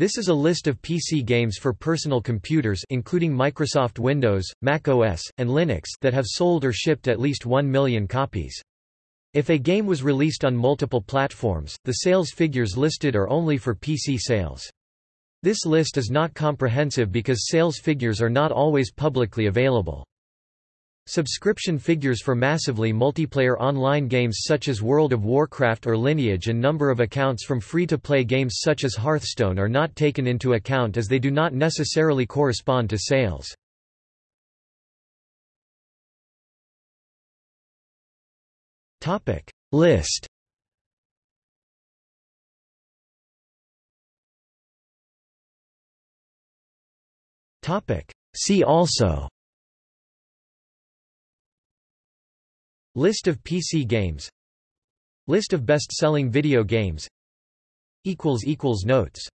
This is a list of PC games for personal computers including Microsoft Windows, Mac OS, and Linux that have sold or shipped at least 1 million copies. If a game was released on multiple platforms, the sales figures listed are only for PC sales. This list is not comprehensive because sales figures are not always publicly available. Subscription figures for massively multiplayer online games such as World of Warcraft or Lineage and number of accounts from free-to-play games such as Hearthstone are not taken into account as they do not necessarily correspond to sales. List. See also List of PC games. List of best-selling video games. Notes